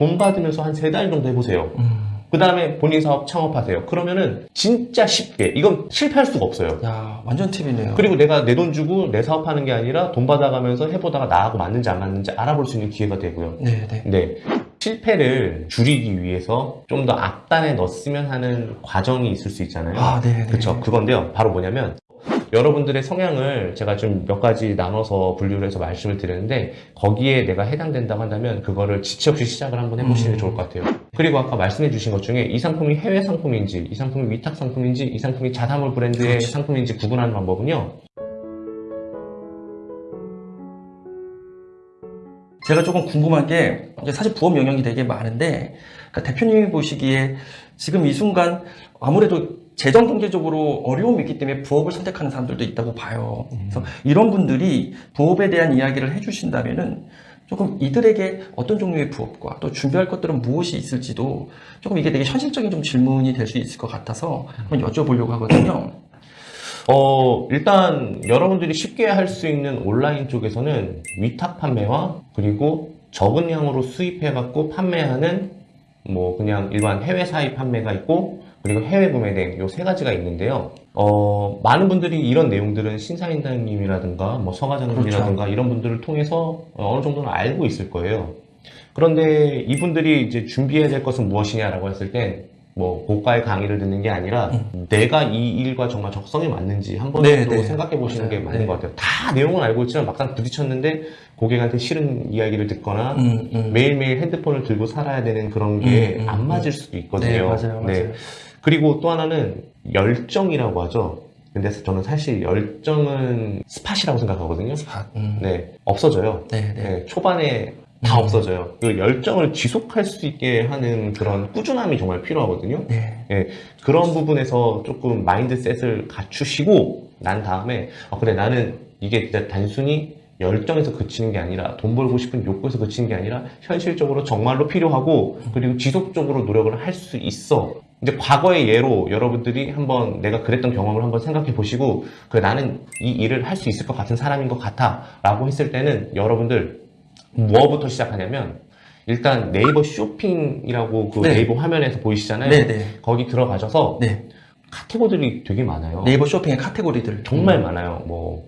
돈 받으면서 한 세 달 정도 해보세요. 음. 그 다음에 본인 사업 창업하세요. 그러면은 진짜 쉽게 이건 실패할 수가 없어요. 야, 완전 팁이네요. 그리고 내가 내 돈 주고 내 사업하는 게 아니라 돈 받아가면서 해보다가 나하고 맞는지 안 맞는지 알아볼 수 있는 기회가 되고요. 네, 네. 네. 실패를 줄이기 위해서 좀 더 앞단에 넣었으면 하는 과정이 있을 수 있잖아요. 아, 네, 네. 그쵸. 그건데요. 바로 뭐냐면, 여러분들의 성향을 제가 좀 몇 가지 나눠서 분류를 해서 말씀을 드렸는데, 거기에 내가 해당된다고 한다면, 그거를 지체 없이 시작을 한번 해보시는 게 음. 좋을 것 같아요. 그리고 아까 말씀해 주신 것 중에 이 상품이 해외 상품인지, 이 상품이 위탁 상품인지, 이 상품이 자사몰 브랜드의 그렇지. 상품인지 구분하는 방법은요. 제가 조금 궁금한 게 사실 부업 영역이 되게 많은데 그러니까 대표님이 보시기에 지금 이 순간 아무래도 재정 경제적으로 어려움이 있기 때문에 부업을 선택하는 사람들도 있다고 봐요. 그래서 이런 분들이 부업에 대한 이야기를 해주신다면은 조금 이들에게 어떤 종류의 부업과 또 준비할 것들은 무엇이 있을지도 조금 이게 되게 현실적인 좀 질문이 될 수 있을 것 같아서 한번 여쭤보려고 하거든요. 어, 일단 여러분들이 쉽게 할 수 있는 온라인 쪽에서는 위탁 판매와 그리고 적은 양으로 수입해 갖고 판매하는 뭐 그냥 일반 해외 사입 판매가 있고 그리고 해외 구매 등요세 가지가 있는데요. 어, 많은 분들이 이런 내용들은 신사임당님이라든가 뭐 서과장님이라든가 이런 분들을 통해서 어느 정도는 알고 있을 거예요. 그런데 이분들이 이제 준비해야 될 것은 무엇이냐라고 했을 땐뭐 고가의 강의를 듣는 게 아니라 내가 이 일과 정말 적성에 맞는지 한번 네, 정도 네. 생각해 보시는 게 맞아요. 맞는 네. 것 같아요. 다 내용은 알고 있지만 막상 부딪혔는데 고객한테 싫은 이야기를 듣거나 음, 음. 매일매일 핸드폰을 들고 살아야 되는 그런 게 음, 음, 안 음. 맞을 수도 있거든요. 네, 맞아요, 맞아요. 그리고 또 하나는 열정이라고 하죠. 근데 저는 사실 열정은 스팟이라고 생각하거든요. 아, 음. 네, 없어져요. 네, 네. 네, 초반에 다 음. 없어져요. 그 열정을 지속할 수 있게 하는 그런 꾸준함이 정말 필요하거든요. 네. 그런 부분에서 조금 mindset을 갖추시고 난 다음에 아, 그래 나는 이게 진짜 단순히 열정에서 그치는 게 아니라 돈 벌고 싶은 욕구에서 그치는 게 아니라 현실적으로 정말로 필요하고 그리고 지속적으로 노력을 할 수 있어 이제 과거의 예로 여러분들이 한번 내가 그랬던 경험을 한번 생각해 보시고 그래 나는 이 일을 할 수 있을 것 같은 사람인 것 같아 라고 했을 때는 여러분들 뭐부터 시작하냐면 일단 네이버 쇼핑이라고 그 네. 네이버 화면에서 보이시잖아요 네, 네. 거기 들어가셔서 네. 카테고리들이 되게 많아요. 네이버 쇼핑의 카테고리들 정말 많아요. 뭐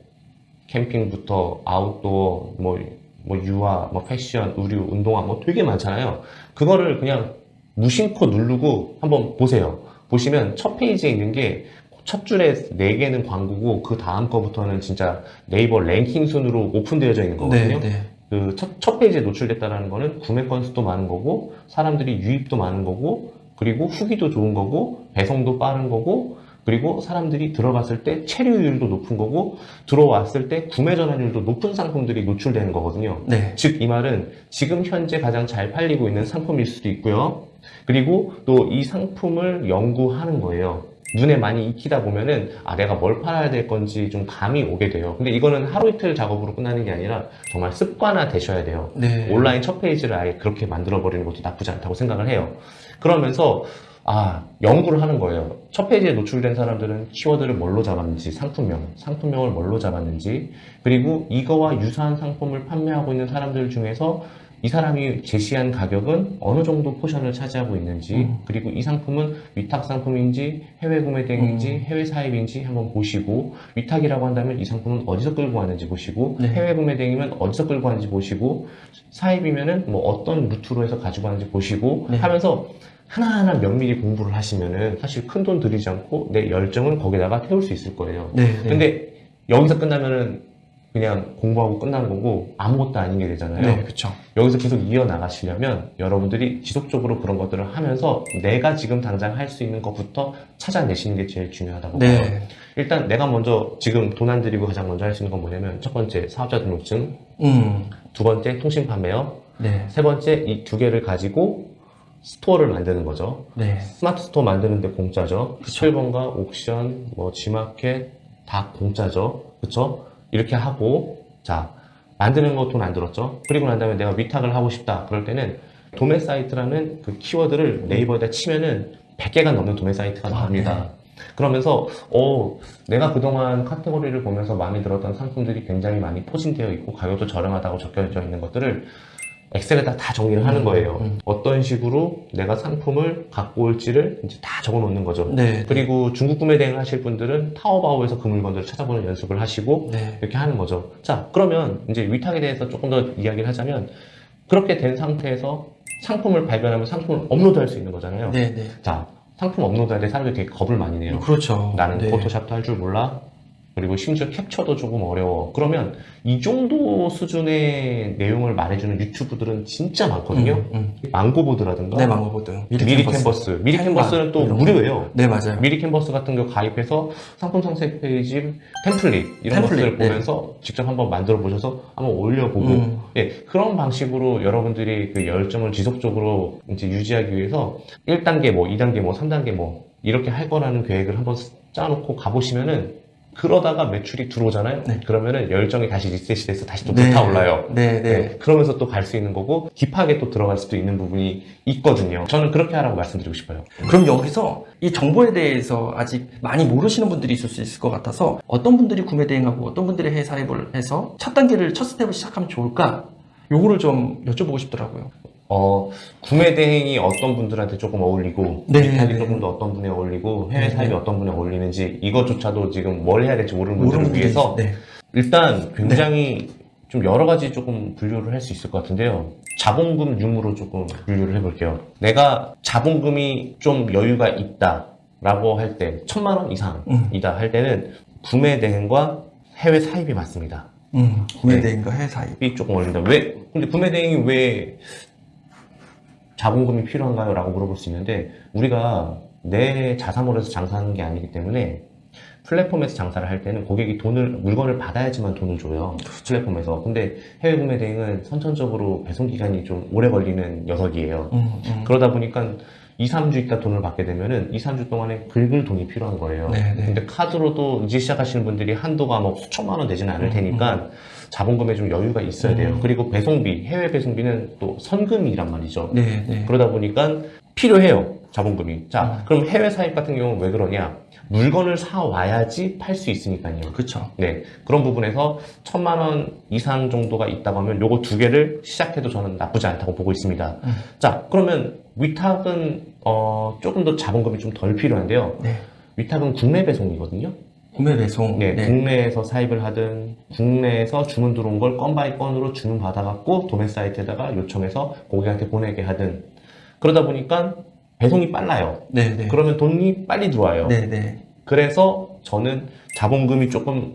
캠핑부터 아웃도어, 뭐, 뭐 유아, 뭐 패션, 의류, 운동화 뭐 되게 많잖아요. 그거를 그냥 무심코 누르고 한번 보세요. 보시면 첫 페이지에 있는 게 첫 줄에 네 개는 광고고 그 다음 거부터는 진짜 네이버 랭킹 순으로 오픈되어져 있는 거거든요. 네, 네. 그 첫, 첫 페이지에 노출됐다는 거는 구매 건수도 많은 거고 사람들이 유입도 많은 거고 그리고 후기도 좋은 거고 배송도 빠른 거고 그리고 사람들이 들어갔을 때 체류율도 높은 거고 들어왔을 때 구매 전환율도 높은 상품들이 노출되는 거거든요. 네. 즉이 말은 지금 현재 가장 잘 팔리고 있는 상품일 수도 있고요. 그리고 또 이 상품을 연구하는 거예요. 눈에 많이 익히다 보면은 아 내가 뭘 팔아야 될 건지 좀 감이 오게 돼요. 근데 이거는 하루 이틀 작업으로 끝나는 게 아니라 정말 습관화 되셔야 돼요. 네. 온라인 첫 페이지를 아예 그렇게 만들어 버리는 것도 나쁘지 않다고 생각을 해요. 그러면서 아 연구를 하는 거예요. 첫 페이지에 노출된 사람들은 키워드를 뭘로 잡았는지 상품명, 상품명을 뭘로 잡았는지 그리고 이거와 유사한 상품을 판매하고 있는 사람들 중에서 이 사람이 제시한 가격은 어느 정도 포션을 차지하고 있는지 음. 그리고 이 상품은 위탁 상품인지 해외 구매 대행인지 음. 해외 사입인지 한번 보시고 위탁이라고 한다면 이 상품은 어디서 끌고 왔는지 보시고 네. 해외 구매 대행이면 어디서 끌고 왔는지 보시고 사입이면은 뭐 어떤 루트로 해서 가지고 왔는지 보시고 네. 하면서 하나하나 면밀히 공부를 하시면은 사실 큰 돈 들이지 않고 내 열정을 거기다가 태울 수 있을 거예요. 네. 네. 근데 여기서 끝나면은 그냥 공부하고 끝나는 거고 아무것도 아닌 게 되잖아요. 네, 그렇죠. 여기서 계속 이어나가시려면 여러분들이 지속적으로 그런 것들을 하면서 내가 지금 당장 할 수 있는 것부터 찾아내시는 게 제일 중요하다고 봐요. 네. 일단 내가 먼저 지금 돈 안 들이고 가장 먼저 할 수 있는 건 뭐냐면 첫 번째 사업자 등록증, 음. 두 번째 통신 판매요, 네. 세 번째 이 두 개를 가지고 store를 만드는 거죠. 네. 스마트 스토어 만드는데 공짜죠. 그쵸. 11번가 옥션, 뭐 G마켓 다 공짜죠. 그쵸? 이렇게 하고 자 만드는 거 돈 안 들었죠. 그리고 난 다음에 내가 위탁을 하고 싶다. 그럴 때는 도매 사이트라는 그 키워드를 네이버에다 치면은 100개가 넘는 도매 사이트가 아, 나옵니다. 그러면서 어 내가 그동안 카테고리를 보면서 마음에 들었던 상품들이 굉장히 많이 포진되어 있고 가격도 저렴하다고 적혀져 있는 것들을 엑셀에다 다 정리를 하는 거예요. 음. 어떤 식으로 내가 상품을 갖고 올지를 이제 다 적어 놓는 거죠. 네. 그리고 중국 구매 대행 하실 분들은 타오바오에서 그 물건들을 찾아보는 연습을 하시고 네. 이렇게 하는 거죠. 자, 그러면 이제 위탁에 대해서 조금 더 이야기를 하자면 그렇게 된 상태에서 상품을 발견하면 상품을 업로드할 수 있는 거잖아요. 네. 네. 자, 상품 업로드할 때 사람들이 되게 겁을 많이 내요. 그렇죠. 나는 네. 포토샵도 할 줄 몰라. 그리고 심지어 캡처도 조금 어려워. 그러면 이 정도 수준의 내용을 말해주는 유튜브들은 진짜 많거든요. 음, 망고보드라든가 음. 네, 망고보드. 미리, 미리 캔버스. 미리 캔버스는 또 거. 무료예요. 네, 맞아요. 미리 캔버스 같은 경우 가입해서 상품 상세 페이지 template 이런 template, 것들을 네. 보면서 직접 한번 만들어 보셔서 한번 올려보고 음. 예, 그런 방식으로 여러분들이 그 열정을 지속적으로 이제 유지하기 위해서 1단계 뭐 2단계 뭐 3단계 뭐 이렇게 할 거라는 계획을 한번 짜놓고 가보시면은 그러다가 매출이 들어오잖아요. 네. 그러면은 열정이 다시 리셋이 돼서 다시 또 네. 불타올라요. 네, 네. 네, 그러면서 또 갈 수 있는 거고 딥하게 또 들어갈 수도 있는 부분이 있거든요. 저는 그렇게 하라고 말씀드리고 싶어요. 그럼 여기서 이 정보에 대해서 아직 많이 모르시는 분들이 있을 수 있을 것 같아서 어떤 분들이 구매 대행하고 어떤 분들이 해외 사입을 해서 첫 단계를 첫 스텝을 시작하면 좋을까? 요거를 좀 여쭤보고 싶더라고요. 어, 구매 대행이 어떤 분들한테 조금 어울리고, 네, 네. 조금 더 어떤 분에 어울리고, 해외 네, 사입이 네. 어떤 분에 어울리는지, 이것조차도 지금 뭘 해야 될지 모르는 분들을 분들이 위해서, 네. 일단 굉장히 좀 여러 가지 조금 분류를 할 수 있을 것 같은데요. 자본금 융으로 조금 분류를 해볼게요. 내가 자본금이 좀 여유가 있다. 라고 할 때, 천만 원 음. 이상이다 할 때는 구매 대행과 해외 사입이 맞습니다. 음, 구매 네. 대행과 해외 사입. 이 조금 어린다. 왜? 근데 구매 대행이 왜 자본금이 필요한가요? 라고 물어볼 수 있는데, 우리가 내 자사몰에서 장사하는 게 아니기 때문에, 플랫폼에서 장사를 할 때는 고객이 돈을, 물건을 받아야지만 돈을 줘요. 플랫폼에서. 근데 해외 구매 대행은 선천적으로 배송 기간이 좀 오래 걸리는 녀석이에요. 음, 음. 그러다 보니까 2, 3주 있다 돈을 받게 되면은 2, 3주 동안에 긁을 돈이 필요한 거예요. 네, 네. 근데 카드로도 이제 시작하시는 분들이 한도가 뭐 수천만 원 되지는 않을 음, 테니까 자본금에 좀 여유가 있어야 돼요. 음. 그리고 배송비, 해외 배송비는 또 선금이란 말이죠. 네, 네. 그러다 보니까 필요해요. 자본금이. 자, 음. 그럼 해외 사입 같은 경우는 왜 그러냐? 물건을 사 와야지 팔 수 있으니까요. 그렇죠. 네. 그런 부분에서 천만 원 이상 정도가 있다고 하면 요거 두 개를 시작해도 저는 나쁘지 않다고 보고 있습니다. 음. 자, 그러면 위탁은 어, 조금 더 자본금이 좀 덜 필요한데요. 네. 위탁은 국내 배송이거든요. 구매 배송. 네, 네. 국내에서 사입을 하든 국내에서 주문 들어온 걸 건 by 건으로 주문 받아갖고 도매 사이트에다가 요청해서 고객한테 보내게 하든 그러다 보니까 배송이 빨라요. 네, 네. 그러면 돈이 빨리 들어와요. 네, 네. 그래서 저는 자본금이 조금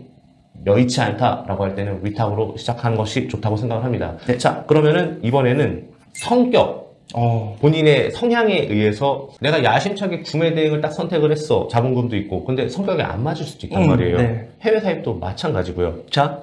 여의치 않다라고 할 때는 위탁으로 시작하는 것이 좋다고 생각을 합니다. 네. 자, 그러면은 이번에는 성격, 어, 본인의 성향에 의해서 내가 야심차게 구매 대행을 딱 선택을 했어. 자본금도 있고. 근데 성격이 안 맞을 수도 있단 음, 말이에요. 네. 해외 사입도 마찬가지고요. 자,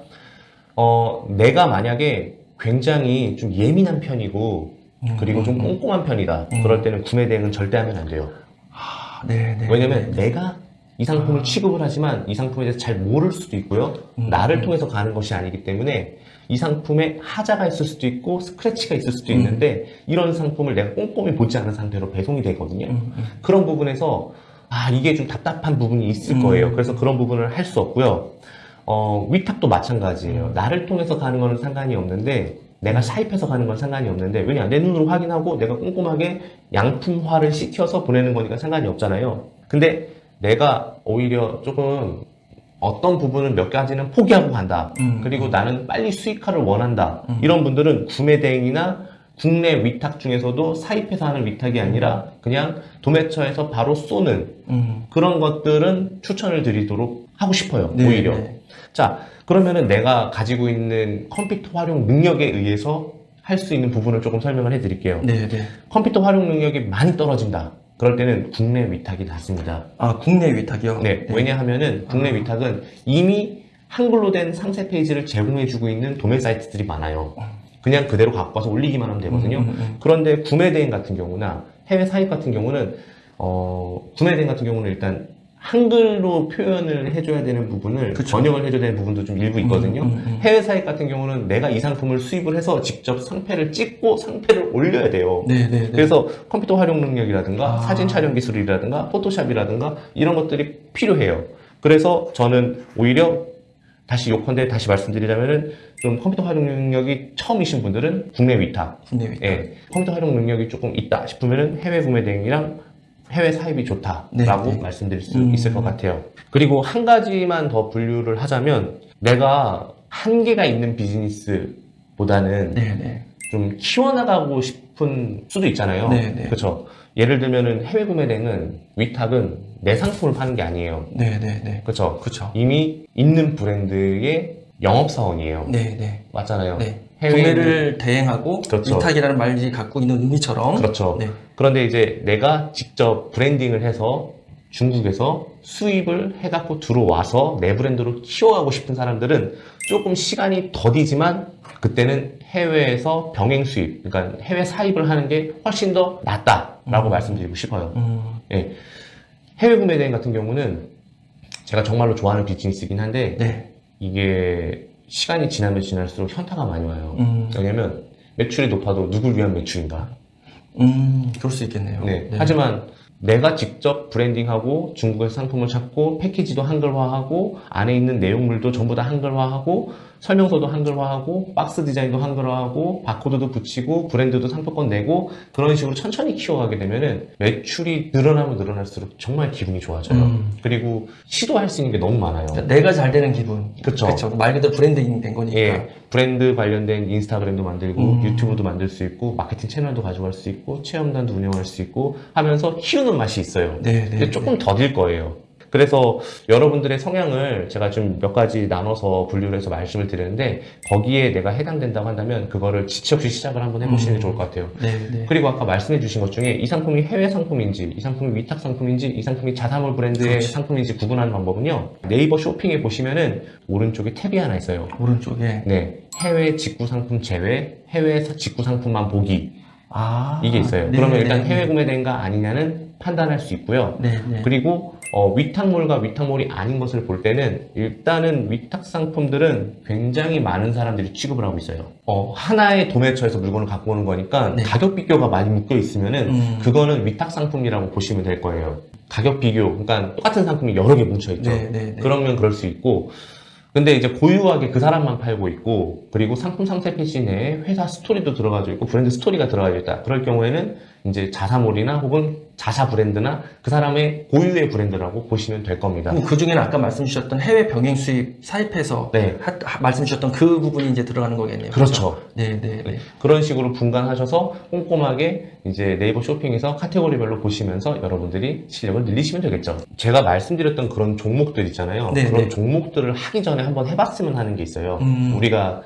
어, 내가 만약에 굉장히 좀 예민한 편이고 음, 그리고 좀 음, 음. 꼼꼼한 편이다. 음. 그럴 때는 구매 대행은 절대 하면 안 돼요. 아, 네, 네. 왜냐면 네. 내가 이 상품을 취급을 하지만 이 상품에 대해서 잘 모를 수도 있고요. 음, 나를 음. 통해서 가는 것이 아니기 때문에 이 상품에 하자가 있을 수도 있고 스크래치가 있을 수도 음. 있는데 이런 상품을 내가 꼼꼼히 보지 않은 상태로 배송이 되거든요. 음, 음. 그런 부분에서 아 이게 좀 답답한 부분이 있을 음. 거예요. 그래서 그런 부분을 할 수 없고요. 어, 위탁도 마찬가지예요. 음. 나를 통해서 가는 거는 상관이 없는데 내가 사입해서 가는 건 상관이 없는데 왜냐 내 눈으로 확인하고 내가 꼼꼼하게 양품화를 시켜서 보내는 거니까 상관이 없잖아요. 근데 내가 오히려 조금 어떤 부분을 몇 가지는 포기하고 간다. 음. 그리고 나는 빨리 수익화를 원한다. 음. 이런 분들은 구매 대행이나 국내 위탁 중에서도 사입해서 하는 위탁이 아니라 그냥 도매처에서 바로 쏘는 음. 그런 것들은 추천을 드리도록 하고 싶어요. 네, 오히려. 네. 자, 그러면은 내가 가지고 있는 컴퓨터 활용 능력에 의해서 할 수 있는 부분을 조금 설명을 해 드릴게요. 네, 네. 컴퓨터 활용 능력이 많이 떨어진다. 그럴 때는 국내 위탁이 낫습니다. 아, 국내 위탁이요? 네, 왜냐하면은 국내 아. 위탁은 이미 한글로 된 상세 페이지를 제공해주고 있는 도매 사이트들이 많아요. 그냥 그대로 갖고 와서 올리기만 하면 되거든요. 음, 음, 음. 그런데 구매 대행 같은 경우나 해외 사입 같은 경우는 어, 구매 대행 같은 경우는 일단 한글로 표현을 해줘야 되는 부분을 그쵸. 번역을 해줘야 되는 부분도 좀 일부 있거든요. 음, 음, 음. 해외 사입 같은 경우는 내가 이 상품을 수입을 해서 직접 상패를 찍고 상패를 올려야 돼요. 네, 네, 네. 그래서 컴퓨터 활용 능력이라든가 아. 사진 촬영 기술이라든가 포토샵이라든가 이런 것들이 필요해요. 그래서 저는 오히려 다시 요컨대 다시 말씀드리자면은 좀 컴퓨터 활용 능력이 처음이신 분들은 국내 위탁, 국내 위탁. 예, 컴퓨터 활용 능력이 조금 있다 싶으면은 해외 구매 대행이랑 해외 사입이 좋다라고 네, 네. 말씀드릴 수 음. 있을 것 같아요. 그리고 한 가지만 더 분류를 하자면 내가 한계가 있는 비즈니스보다는 네, 네. 좀 키워나가고 싶은 수도 있잖아요. 네, 네. 그렇죠. 예를 들면은 해외 구매 대행은 위탁은 내 상품을 파는 게 아니에요. 네, 네, 네. 그렇죠. 그렇죠. 이미 있는 브랜드의 영업사원이에요. 네, 네. 맞잖아요. 네. 해외에 구매를 대행하고 그렇죠. 위탁이라는 말이 갖고 있는 의미처럼 그렇죠. 네. 그런데 이제 내가 직접 브랜딩을 해서 중국에서 수입을 해갖고 들어와서 내 브랜드로 키워가고 싶은 사람들은 조금 시간이 더디지만 그때는 해외에서 병행 수입, 그러니까 해외 사입을 하는 게 훨씬 더 낫다라고 음. 말씀드리고 싶어요. 음, 예. 해외 구매 대행 같은 경우는 제가 정말로 좋아하는 비즈니스이긴 한데 네. 이게 시간이 지나면 지날수록 현타가 많이 와요. 음, 왜냐면 매출이 높아도 누굴 위한 매출인가? 음, 그럴 수 있겠네요. 네. 하지만 내가 직접 브랜딩하고 중국에서 상품을 찾고 패키지도 한글화하고 안에 있는 내용물도 전부 다 한글화하고 설명서도 한글화하고 박스 디자인도 한글화하고 바코드도 붙이고 브랜드도 상표권 내고 그런 식으로 천천히 키워가게 되면은 매출이 늘어나면 늘어날수록 정말 기분이 좋아져요. 음. 그리고 시도할 수 있는 게 너무 많아요. 그러니까 내가 잘 되는 기분. 그렇죠. 말 그대로 브랜딩이 된 거니까. 예, 브랜드 관련된 인스타그램도 만들고 음. 유튜브도 만들 수 있고 마케팅 채널도 가져갈 수 있고 체험단도 운영할 수 있고 하면서 키우는 맛이 있어요. 네, 네. 조금 더딜 거예요. 그래서 여러분들의 성향을 제가 좀 몇 가지 나눠서 분류를 해서 말씀을 드리는데 거기에 내가 해당된다고 한다면 그거를 지체 없이 시작을 한번 해보시는 게 음. 좋을 것 같아요. 네, 네. 그리고 아까 말씀해 주신 것 중에 이 상품이 해외 상품인지 이 상품이 위탁 상품인지 이 상품이 자사몰 브랜드의 그렇지. 상품인지 구분하는 방법은요 네이버 쇼핑에 보시면은 오른쪽에 탭이 하나 있어요 오른쪽에. 네 해외 직구 상품 제외 해외 사- 직구 상품만 보기 아. 이게 있어요 네, 그러면 네, 일단 네. 해외 구매대행인가 아니냐는 판단할 수 있고요 네, 네. 그리고 어, 위탁몰과 위탁몰이 아닌 것을 볼 때는 일단은 위탁 상품들은 굉장히 많은 사람들이 취급을 하고 있어요. 어, 하나의 도매처에서 물건을 갖고 오는 거니까 네. 가격 비교가 많이 묶여 있으면 은 음. 그거는 위탁 상품이라고 보시면 될 거예요. 가격 비교, 그러니까 똑같은 상품이 여러 개 뭉쳐 있죠. 네, 네, 네. 그러면 그럴 수 있고 근데 이제 고유하게 그 사람만 팔고 있고 그리고 상품 상세 페이지 내에 회사 스토리도 들어가져 있고 브랜드 스토리가 들어가져 있다. 그럴 경우에는 이제 자사몰이나 혹은 자사 브랜드나 그 사람의 고유의 브랜드라고 보시면 될 겁니다. 그 중에는 아까 말씀 주셨던 해외 병행 수입 사입해서 네. 하- 하- 말씀 주셨던 그 부분이 이제 들어가는 거겠네요. 그렇죠. 네, 네, 네. 그런 식으로 분간하셔서 꼼꼼하게 이제 네이버 쇼핑에서 카테고리별로 보시면서 여러분들이 실력을 늘리시면 되겠죠. 제가 말씀드렸던 그런 종목들 있잖아요. 네, 그런 네. 종목들을 하기 전에 한번 해봤으면 하는 게 있어요. 음. 우리가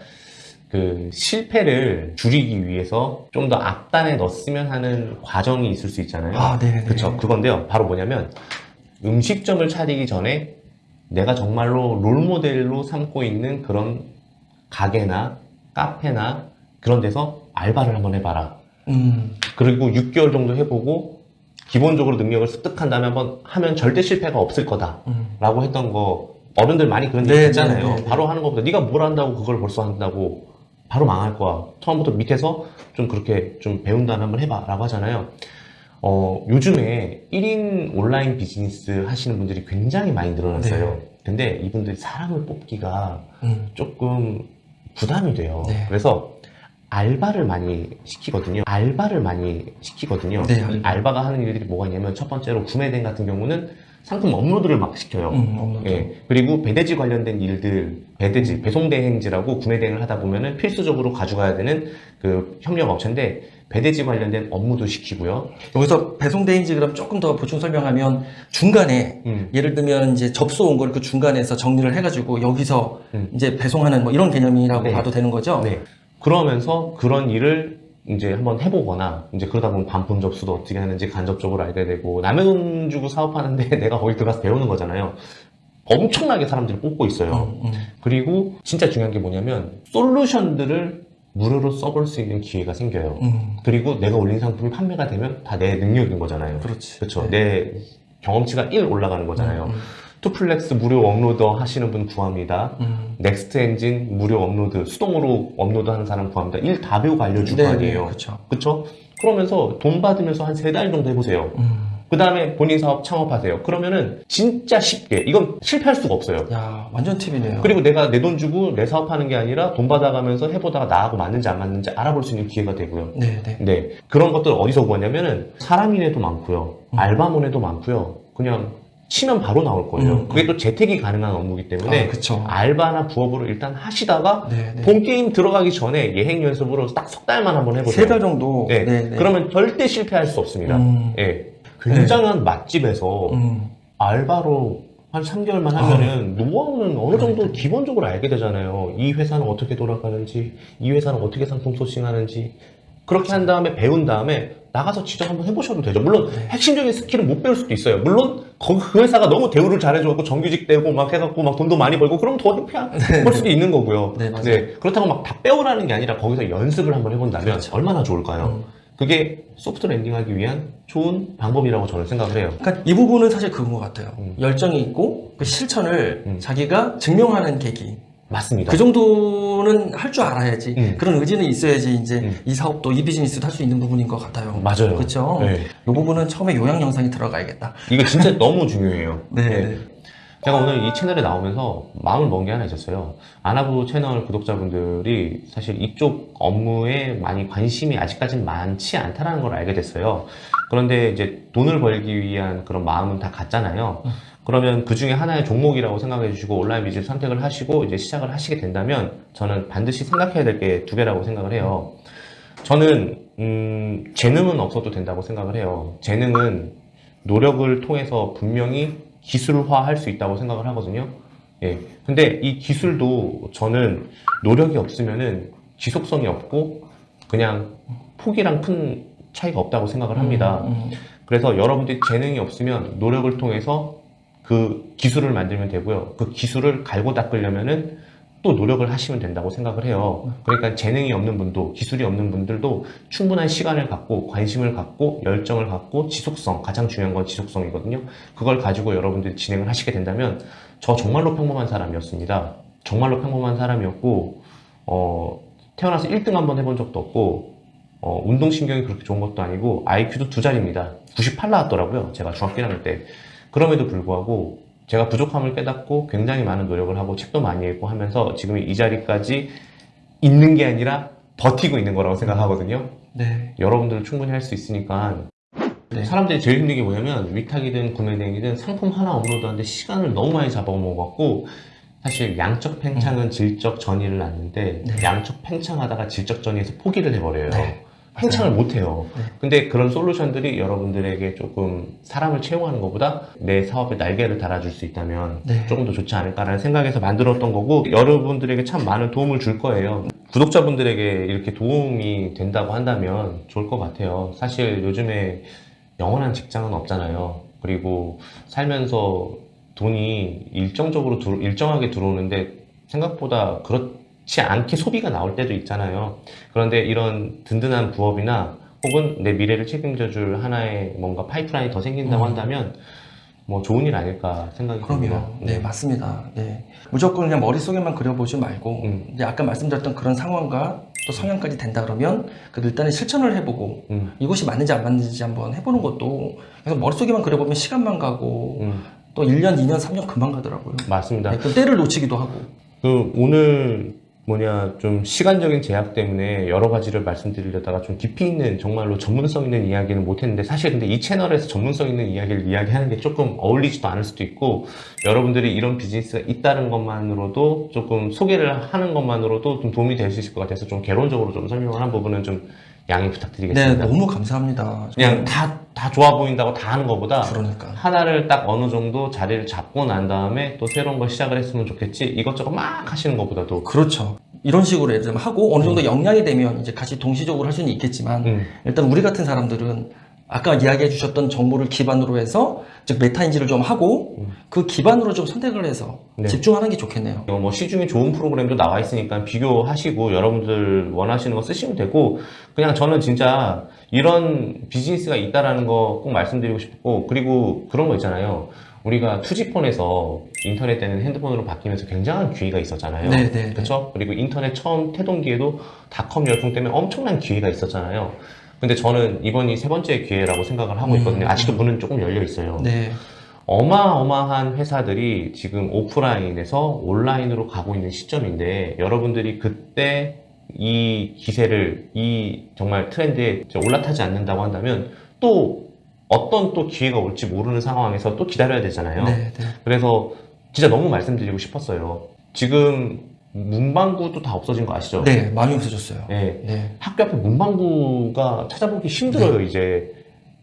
그 실패를 줄이기 위해서 좀 더 앞단에 넣었으면 하는 과정이 있을 수 있잖아요. 아, 네, 네. 그렇죠. 그건데요. 바로 뭐냐면 음식점을 차리기 전에 내가 정말로 롤 모델로 삼고 있는 그런 가게나 카페나 그런 데서 알바를 한번 해봐라. 음. 그리고 6개월 정도 해보고 기본적으로 능력을 습득한 다음에 한번 하면 절대 실패가 없을 거다. 음. 라고 했던 거 어른들 많이 그런 얘기 네, 듣잖아요. 네, 네, 네. 바로 하는 것보다 네가 뭘 한다고 그걸 벌써 한다고 바로 망할 거야. 처음부터 밑에서 좀 그렇게 좀 배운 다음에 한번 해봐 라고 하잖아요. 어, 요즘에 1인 온라인 비즈니스 하시는 분들이 굉장히 많이 늘어났어요. 네. 근데 이분들이 사람을 뽑기가 음. 조금 부담이 돼요. 네. 그래서 알바를 많이 시키거든요. 알바를 많이 시키거든요. 네, 알바. 알바가 하는 일들이 뭐가 있냐면 첫 번째로 구매대행 같은 경우는 상품 업로드를 막 시켜요. 음, 없는 예. 그리고 배대지 관련된 일들, 배대지, 배송대행지라고 구매대행을 하다 보면은 필수적으로 가져가야 되는 그 협력 업체인데 배대지 관련된 업무도 시키고요. 여기서 배송대행지 그럼 조금 더 보충 설명하면 중간에 음. 예를 들면 이제 접수 온 걸 그 중간에서 정리를 해가지고 여기서 음. 이제 배송하는 뭐 이런 개념이라고 네. 봐도 되는 거죠? 네. 그러면서 그런 일을 이제 한번 해보거나 이제 그러다 보면 반품 접수도 어떻게 하는지 간접적으로 알게 되고 남의 돈 주고 사업하는데 내가 거기 들어가서 배우는 거잖아요. 엄청나게 사람들이 뽑고 있어요. 음, 음. 그리고 진짜 중요한 게 뭐냐면 솔루션들을 무료로 써볼 수 있는 기회가 생겨요. 음. 그리고 내가 올린 상품이 판매가 되면 다 내 능력인 거잖아요. 그렇지. 그렇죠. 네. 내 경험치가 1 올라가는 거잖아요. 음, 투플렉스 무료 uploader 하시는 분 구합니다. 음. Next Engine 무료 업로드, 수동으로 업로드 하는 사람 구합니다. 일 다 배우고 알려줄 네, 거 아니에요. 그렇죠. 그쵸? 그러면서 돈 받으면서 한 세 달 정도 해보세요. 음. 그 다음에 본인 사업 창업하세요. 그러면은 진짜 쉽게 이건 실패할 수가 없어요. 야, 완전 팁이네요. 그리고 내가 내 돈 주고 내 사업하는 게 아니라 돈 받아가면서 해보다가 나하고 맞는지 안 맞는지 알아볼 수 있는 기회가 되고요. 네, 네. 네. 그런 것들 어디서 구하냐면은 사람인에도 많고요. 음. 알바몬에도 많고요. 그냥 치면 바로 나올 거예요. 음. 그게 또 재택이 가능한 업무이기 때문에 아. 알바나 부업으로 일단 하시다가 네, 네. 본 게임 들어가기 전에 예행 연습으로 딱 석 달만 한번 해보세요. 세 달 정도. 네. 네, 네. 그러면 절대 실패할 수 없습니다. 음, 예. 굉장한 맛집에서 음. 알바로 한 3개월만 하면은 노하우는 어느 정도 기본적으로 알게 되잖아요. 이 회사는 어떻게 돌아가는지, 이 회사는 어떻게 상품 소싱하는지. 그렇게 한 다음에 배운 다음에 나가서 직접 한번 해보셔도 되죠. 물론 네. 핵심적인 스킬은 못 배울 수도 있어요. 물론 그 회사가 너무 대우를 잘해줘갖고 정규직 되고 막 해갖고 막 돈도 많이 벌고 그럼 더 해볼 수도 있는 거고요. 네, 맞아요. 그렇다고 막 다 빼오라는 게 아니라 거기서 연습을 한번 해본다면 그렇죠. 얼마나 좋을까요? 음. 그게 소프트 랜딩하기 위한 좋은 방법이라고 저는 생각을 해요. 그러니까 이 부분은 사실 그건 것 같아요. 음. 열정이 있고 그 실천을 음. 자기가 증명하는 계기. 맞습니다. 그 정도는 할 줄 알아야지. 음. 그런 의지는 있어야지 이제 음. 이 사업도 이 비즈니스도 할 수 있는 부분인 것 같아요. 맞아요. 그렇죠. 네. 이 부분은 처음에 요약 영상이 들어가야겠다. 이거 진짜 너무 중요해요. 네. 네. 네. 제가 오늘 이 채널에 나오면서 마음을 먹은 게 하나 있었어요. 아나부 채널 구독자분들이 사실 이쪽 업무에 많이 관심이 아직까지는 많지 않다라는 걸 알게 됐어요. 그런데 이제 돈을 벌기 위한 그런 마음은 다 같잖아요. 그러면 그 중에 하나의 종목이라고 생각해 주시고 온라인 비즈니스 선택을 하시고 이제 시작을 하시게 된다면 저는 반드시 생각해야 될 게 두 개라고 생각을 해요. 저는 음, 재능은 없어도 된다고 생각을 해요. 재능은 노력을 통해서 분명히 기술화 할 수 있다고 생각을 하거든요. 예. 근데 이 기술도 저는 노력이 없으면은 지속성이 없고 그냥 폭이랑 큰 차이가 없다고 생각을 합니다. 음, 음. 그래서 여러분들이 재능이 없으면 노력을 통해서 그 기술을 만들면 되고요. 그 기술을 갈고 닦으려면은 또 노력을 하시면 된다고 생각을 해요. 그러니까 재능이 없는 분도 기술이 없는 분들도 충분한 시간을 갖고 관심을 갖고 열정을 갖고 지속성 가장 중요한 건 지속성이거든요. 그걸 가지고 여러분들이 진행을 하시게 된다면 저 정말로 평범한 사람이었습니다. 정말로 평범한 사람이었고 어, 태어나서 1등 한번 해본 적도 없고 어, 운동신경이 그렇게 좋은 것도 아니고 IQ도 두 자리입니다. 98 나왔더라고요. 제가 중학교 1학년 때. 그럼에도 불구하고 제가 부족함을 깨닫고 굉장히 많은 노력을 하고 책도 많이 읽고 하면서 지금 이 자리까지 있는 게 아니라 버티고 있는 거라고 생각하거든요. 네. 여러분들은 충분히 할 수 있으니까 네. 사람들이 제일 힘든 게 뭐냐면 위탁이든 구매대행이든 상품 하나 업로드하는데 시간을 너무 많이 잡아먹어갖고 사실 양적 팽창은 질적 전이를 낳는데 네. 양적 팽창하다가 질적 전이에서 포기를 해버려요. 네. 팽창을 못해요. 네. 근데 그런 솔루션들이 여러분들에게 조금 사람을 채용하는 것보다 내 사업에 날개를 달아줄 수 있다면 네. 조금 더 좋지 않을까라는 생각에서 만들었던 거고 여러분들에게 참 많은 도움을 줄 거예요. 구독자분들에게 이렇게 도움이 된다고 한다면 좋을 것 같아요. 사실 요즘에 영원한 직장은 없잖아요. 그리고 살면서 돈이 일정적으로 들- 일정하게 들어오는데 생각보다 그렇 지 않게 소비가 나올 때도 있잖아요. 그런데 이런 든든한 부업이나 혹은 내 미래를 책임져 줄 하나의 뭔가 파이프라인이 더 생긴다고 음. 한다면 뭐 좋은 일 아닐까 생각이 듭니다. 그럼요. 네, 맞습니다. 네. 무조건 그냥 머릿속에만 그려보지 말고, 음. 이제 아까 말씀드렸던 그런 상황과 또 성향까지 된다 그러면, 그 일단은 실천을 해보고, 음, 이것이 맞는지 안 맞는지 한번 해보는 것도, 그래서 머릿속에만 그려보면 시간만 가고, 음, 또 1년, 2년, 3년 금방 가더라고요. 맞습니다. 네, 그 때를 놓치기도 하고. 그 오늘 뭐냐 좀 시간적인 제약 때문에 여러 가지를 말씀드리려다가 좀 깊이 있는 정말로 전문성 있는 이야기는 못했는데 사실 근데 이 채널에서 전문성 있는 이야기를 이야기하는 게 조금 어울리지도 않을 수도 있고 여러분들이 이런 비즈니스가 있다는 것만으로도 조금 소개를 하는 것만으로도 좀 도움이 될 수 있을 것 같아서 좀 개론적으로 좀 설명을 한 부분은 좀 양해 네, 부탁드리겠습니다. 너무 감사합니다. 그냥 다 다 좋아 보인다고 다 하는 것보다 그러니까. 하나를 딱 어느 정도 자리를 잡고 난 다음에 또 새로운 걸 시작을 했으면 좋겠지 이것저것 막 하시는 것보다도 그렇죠. 이런 식으로 예를 들면 하고 어느 정도 역량이 되면 이제 같이 동시적으로 할 수는 있겠지만 음, 일단 우리 같은 사람들은 아까 이야기해 주셨던 정보를 기반으로 해서 즉 메타인지를 좀 하고 음. 그 기반으로 좀 선택을 해서 네. 집중하는 게 좋겠네요. 이거 뭐 시중에 좋은 프로그램도 나와 있으니까 비교하시고 여러분들 원하시는 거 쓰시면 되고 그냥 저는 진짜 이런 비즈니스가 있다라는 거 꼭 말씀드리고 싶고 그리고 그런 거 있잖아요. 우리가 투지폰에서 인터넷 때는 핸드폰으로 바뀌면서 굉장한 기회가 있었잖아요. 그렇죠? 그리고 인터넷 처음 태동기에도 닷컴 열풍 때문에 엄청난 기회가 있었잖아요. 근데 저는 이번이 세 번째 기회라고 생각을 하고 있거든요. 음. 아직도 문은 조금 열려 있어요. 네. 어마어마한 회사들이 지금 오프라인에서 온라인으로 가고 있는 시점인데 여러분들이 그때 이 기세를 이 정말 트렌드에 올라타지 않는다고 한다면 또 어떤 또 기회가 올지 모르는 상황에서 또 기다려야 되잖아요. 네, 네. 그래서 진짜 너무 말씀드리고 싶었어요. 지금 문방구도 다 없어진 거 아시죠? 네, 많이 없어졌어요. 네. 네. 학교 앞에 문방구가 찾아보기 힘들어요, 이제.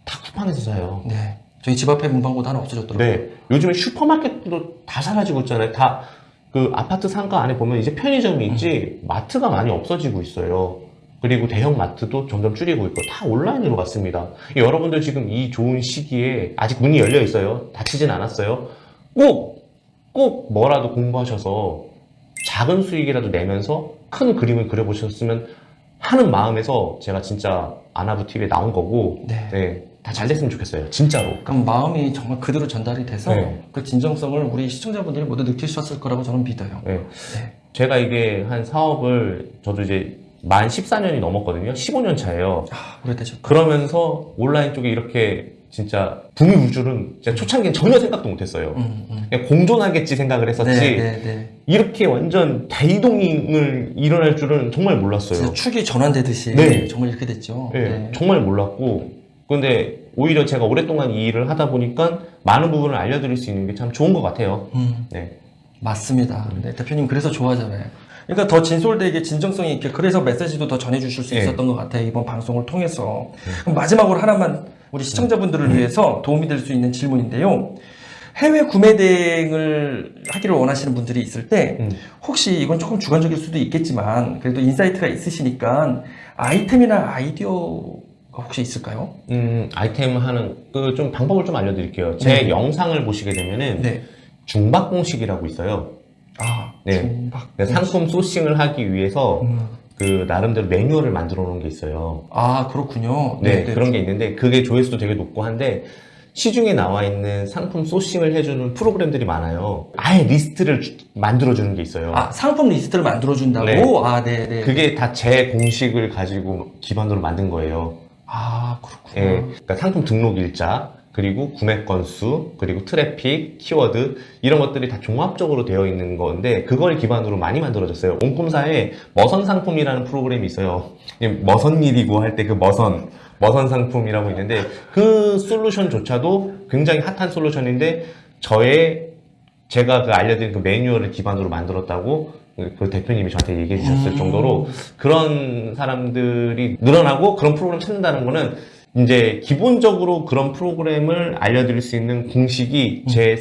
다 쿠팡에서 사요. 네. 저희 집 앞에 문방구도 하나 없어졌더라고요. 네. 요즘에 슈퍼마켓도 다 사라지고 있잖아요. 다 그 아파트 상가 안에 보면 이제 편의점이 있지 마트가 많이 없어지고 있어요. 그리고 대형 마트도 점점 줄이고 있고 다 온라인으로 갔습니다. 여러분들 지금 이 좋은 시기에 아직 문이 열려 있어요. 닫히진 않았어요. 꼭, 꼭 뭐라도 공부하셔서 작은 수익이라도 내면서 큰 그림을 그려보셨으면 하는 마음에서 제가 진짜 아나부 TV에 나온 거고, 네. 네, 다 잘 됐으면 좋겠어요. 진짜로. 그럼 마음이 정말 그대로 전달이 돼서 네. 그 진정성을 우리 시청자분들이 모두 느끼셨을 거라고 저는 믿어요. 네. 네. 제가 이게 한 사업을 저도 이제 만 14년이 넘었거든요. 15년 차예요. 아. 그러면서 온라인 쪽에 이렇게 진짜 울 줄은 진짜 초창기엔 전혀 생각도 못했어요. 음, 음. 그냥 공존하겠지 생각을 했었지. 네, 네, 네. 이렇게 완전 대이동을 일어날 줄은 정말 몰랐어요. 축이 전환되듯이 네. 정말 이렇게 됐죠. 네, 네. 정말 몰랐고. 근데 오히려 제가 오랫동안 이 일을 하다 보니까 많은 부분을 알려드릴 수 있는 게 참 좋은 것 같아요. 음, 네. 맞습니다. 네, 대표님 그래서 좋아하잖아요. 그러니까 더 진솔되게 진정성이 있게 그래서 메시지도 더 전해주실 수 네. 있었던 것 같아요. 이번 방송을 통해서. 마지막으로 하나만 우리 시청자분들을 위해서 도움이 될 수 있는 질문인데요. 해외 구매 대행을 하기를 원하시는 분들이 있을 때 음. 혹시 이건 조금 주관적일 수도 있겠지만 그래도 인사이트가 있으시니까 아이템이나 아이디어가 혹시 있을까요? 음, 아이템 하는 그 좀 방법을 좀 알려드릴게요. 제 네. 영상을 보시게 되면은 네. 중박 공식이라고 있어요. 아, 네. 중박. 그 상품 소싱을 하기 위해서 음. 그 나름대로 매뉴얼을 만들어 놓은 게 있어요. 아, 그렇군요. 네, 그런 게 있는데 그게 조회수도 되게 높고 한데 시중에 나와 있는 상품 소싱을 해주는 프로그램들이 많아요. 아예 리스트를 주- 만들어주는 게 있어요. 아, 상품 리스트를 만들어준다고? 네. 아, 네, 네. 그게 다 제 공식을 가지고 기반으로 만든 거예요. 아, 그렇군요. 예, 그러니까 상품 등록 일자, 그리고 구매 건수, 그리고 트래픽, 키워드 이런 것들이 다 종합적으로 되어 있는 건데 그걸 기반으로 많이 만들어졌어요. 온콤사에 머선 상품이라는 프로그램이 있어요. 이게 머선 일이고 할 때 그 머선 머선 상품이라고 있는데 그 솔루션조차도 굉장히 핫한 솔루션인데 저의 제가 그 알려드린 그 매뉴얼을 기반으로 만들었다고 그 대표님이 저한테 얘기해 주셨을 음. 정도로 그런 사람들이 늘어나고 그런 프로그램 찾는다는 거는 이제 기본적으로 그런 프로그램을 알려드릴 수 있는 공식이 제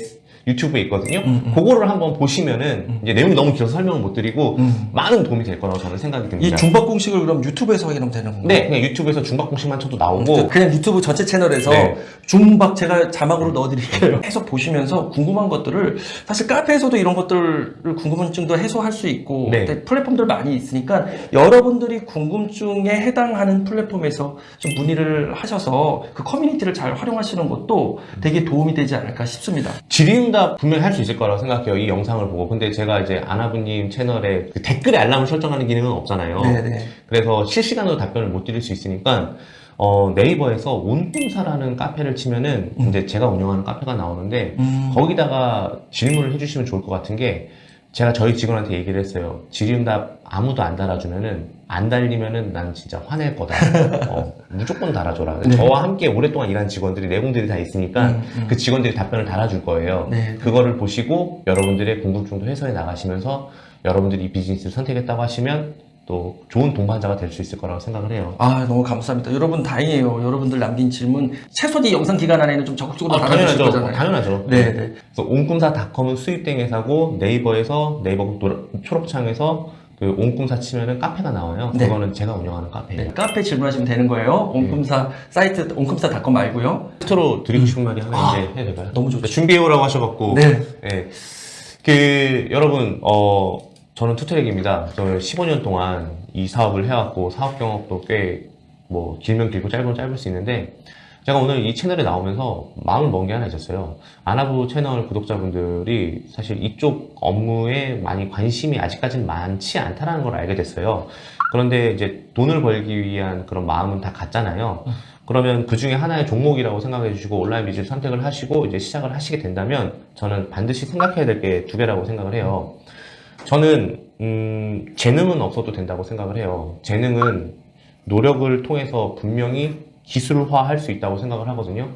유튜브에 있거든요. 음, 음. 그거를 한번 보시면은 이제 내용이 너무 길어서 설명을 못 드리고 음. 많은 도움이 될 거라고 저는 생각이 이 듭니다. 중박 공식을 그럼 유튜브에서 확인하면 되는 건가요? 네, 그냥 유튜브에서 중박 공식만 쳐도 나오고 그냥 유튜브 전체 채널에서 네. 중박 제가 자막으로 넣어드릴게요. 해석 보시면서 궁금한 것들을 사실 카페에서도 이런 것들을 궁금증도 해소할 수 있고 네. 플랫폼들 많이 있으니까 여러분들이 궁금증에 해당하는 플랫폼에서 좀 문의를 하셔서 그 커뮤니티를 잘 활용하시는 것도 되게 도움이 되지 않을까 싶습니다. 질의응답 분명히 할 수 있을 거라고 생각해요. 이 영상을 보고. 근데 제가 이제 아나부님 채널에 그 댓글에 알람을 설정하는 기능은 없잖아요. 네네. 그래서 실시간으로 답변을 못 드릴 수 있으니까 어, 네이버에서 온꿈사라는 카페를 치면은 음. 이제 제가 운영하는 카페가 나오는데 음. 거기다가 질문을 해주시면 좋을 것 같은 게 제가 저희 직원한테 얘기를 했어요. 질의응답 아무도 안 달아주면은 안 달리면은 난 진짜 화낼 거다. 어, 무조건 달아줘라. 네. 저와 함께 오랫동안 일한 직원들이 내공들이 다 있으니까 음, 음. 그 직원들이 답변을 달아줄 거예요. 네. 그거를 보시고 여러분들의 궁금증도 해소해 나가시면서 여러분들이 이 비즈니스를 선택했다고 하시면 또 좋은 동반자가 될 수 있을 거라고 생각을 해요. 아 너무 감사합니다. 여러분 다행이에요. 여러분들 남긴 질문 최소한 이 영상 기간 안에는 좀 적극적으로 아, 당연하죠. 거잖아요. 당연하죠. 네, 네. 그래서 온꿈사닷컴은 수입된 회사고 네이버에서 네이버 초록창에서 그 온꿈사 치면은 카페가 나와요. 네. 그거는 제가 운영하는 카페예요. 네, 카페 질문하시면 되는 거예요. 온꿈사 사이트 온꿈사닷컴 말고요. 끝으로 드리고 싶은 말이 하나 아, 이제 해야 될까요? 너무 좋죠. 준비해 오라고 하셔갖고 네. 예. 그 여러분 어 저는 투트랙입니다. 저는 15년 동안 이 사업을 해왔고 사업 경험도 꽤 뭐 길면 길고 짧으면 짧을 수 있는데 제가 오늘 이 채널에 나오면서 마음을 먹은 게 하나 있었어요. 아나부 채널 구독자분들이 사실 이쪽 업무에 많이 관심이 아직까지는 많지 않다라는 걸 알게 됐어요. 그런데 이제 돈을 벌기 위한 그런 마음은 다 같잖아요. 그러면 그 중에 하나의 종목이라고 생각해 주시고 온라인 비즈니스 선택을 하시고 이제 시작을 하시게 된다면 저는 반드시 생각해야 될 게 두 개라고 생각을 해요. 저는 음, 재능은 없어도 된다고 생각을 해요. 재능은 노력을 통해서 분명히 기술화할 수 있다고 생각을 하거든요.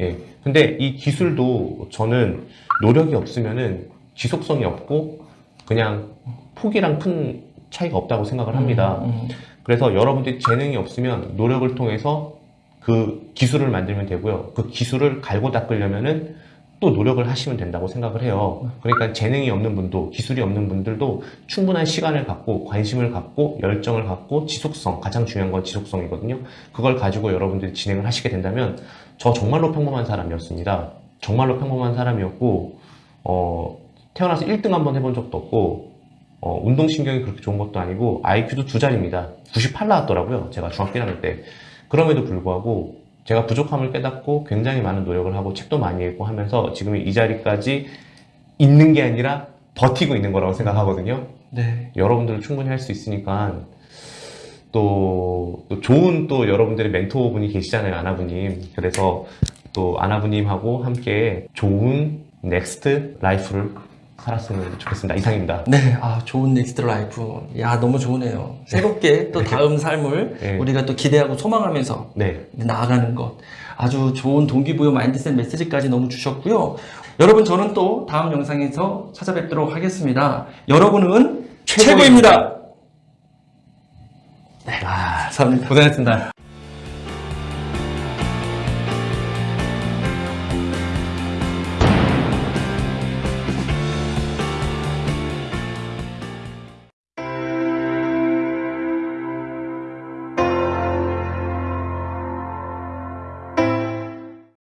예. 근데 이 기술도 저는 노력이 없으면은 지속성이 없고 그냥 폭이랑 큰 차이가 없다고 생각을 합니다. 음, 그래서 여러분들이 재능이 없으면 노력을 통해서 그 기술을 만들면 되고요. 그 기술을 갈고 닦으려면은 또 노력을 하시면 된다고 생각을 해요. 그러니까 재능이 없는 분도 기술이 없는 분들도 충분한 시간을 갖고 관심을 갖고 열정을 갖고 지속성 가장 중요한 건 지속성이거든요. 그걸 가지고 여러분들이 진행을 하시게 된다면 저 정말로 평범한 사람이었습니다. 정말로 평범한 사람이었고 어, 태어나서 1등 한번 해본 적도 없고 어, 운동신경이 그렇게 좋은 것도 아니고 IQ도 두 자리입니다. 98 나왔더라고요. 제가 중학교 1학년 때. 그럼에도 불구하고 제가 부족함을 깨닫고 굉장히 많은 노력을 하고 책도 많이 읽고 하면서 지금 이 자리까지 있는 게 아니라 버티고 있는 거라고 생각하거든요. 네. 여러분들은 충분히 할 수 있으니까 또, 또 좋은 또 여러분들의 멘토분이 계시잖아요, 아나부님. 그래서 또 아나부님하고 함께 좋은 next life를 살았으면 좋겠습니다. 이상입니다. 네, 아, 좋은 next life. 야, 너무 좋으네요. 새롭게 또 다음 삶을 네. 우리가 또 기대하고 소망하면서 네. 나아가는 것. 아주 좋은 동기부여 마인드셋 메시지까지 너무 주셨고요. 여러분, 저는 또 다음 영상에서 찾아뵙도록 하겠습니다. 여러분은 최고입니다. 네, 감사합니다. 고생했습니다.